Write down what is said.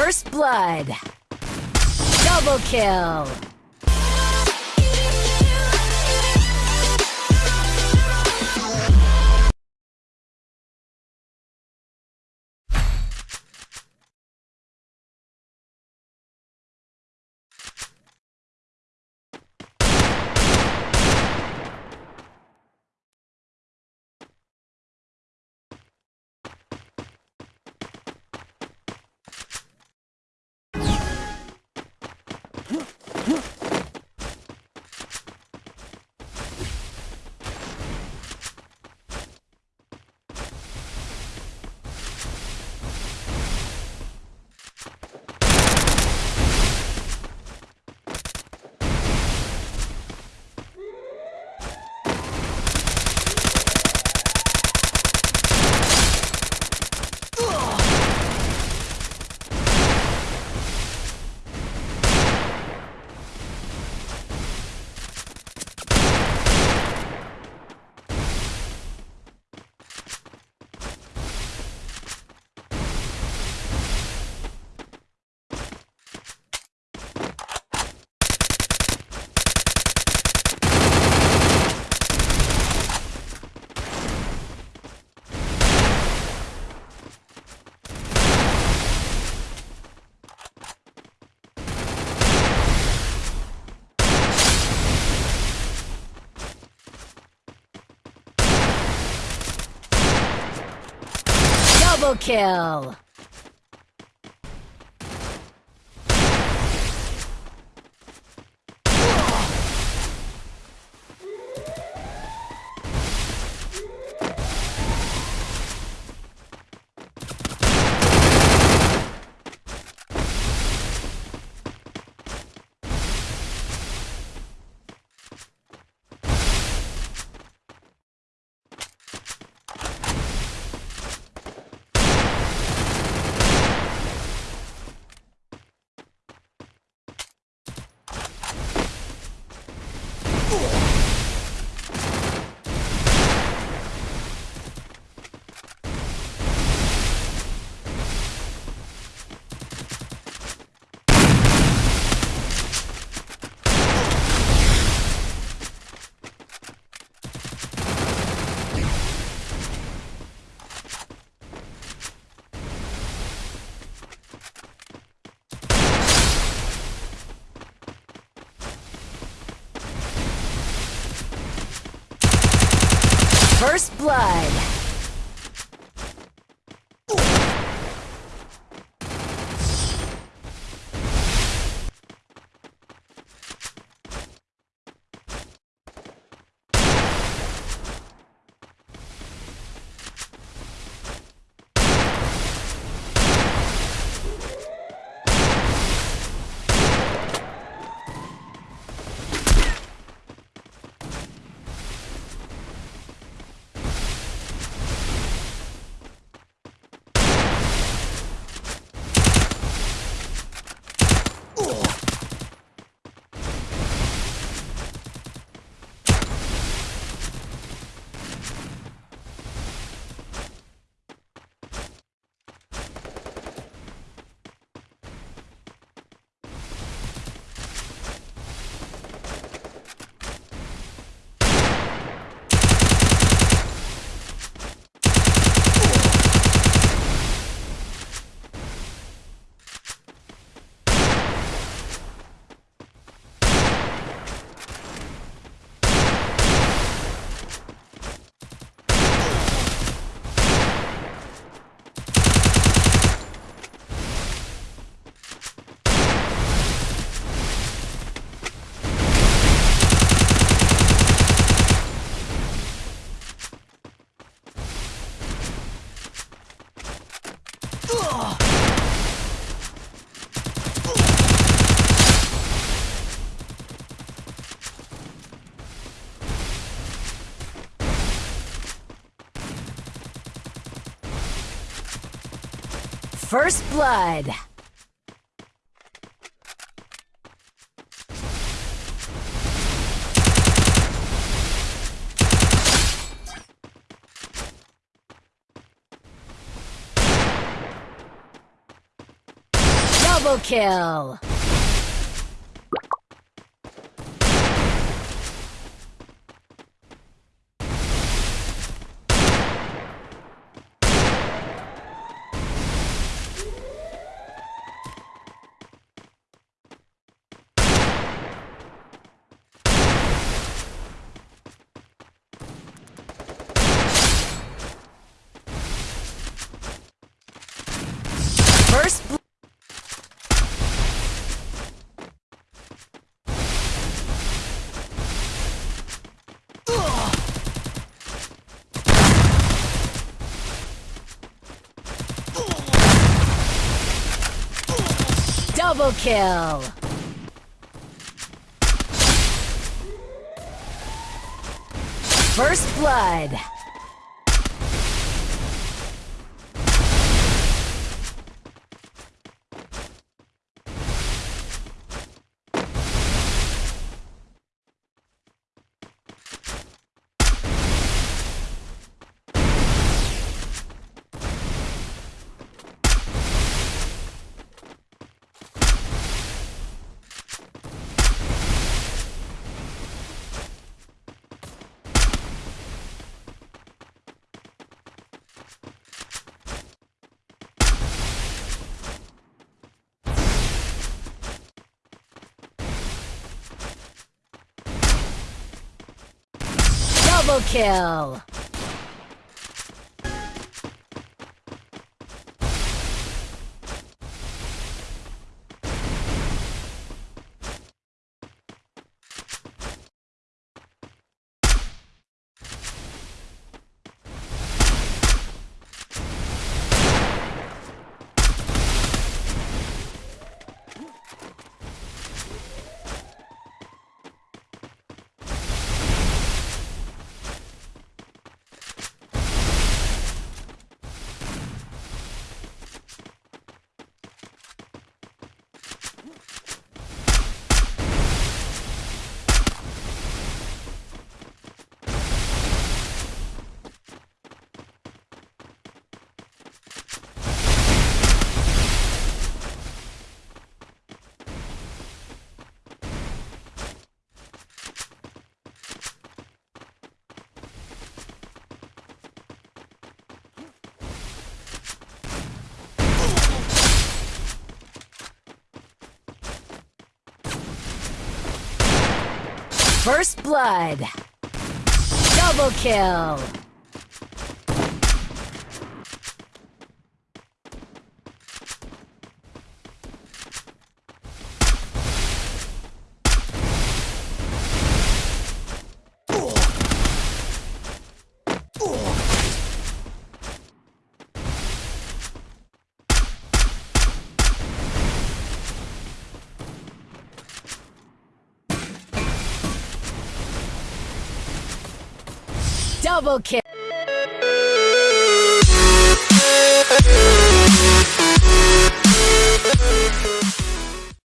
First blood. Double kill. Double kill. First blood. First blood. Double kill. First bl- Double kill. First blood. Double kill. First blood. Double kill. Double kill.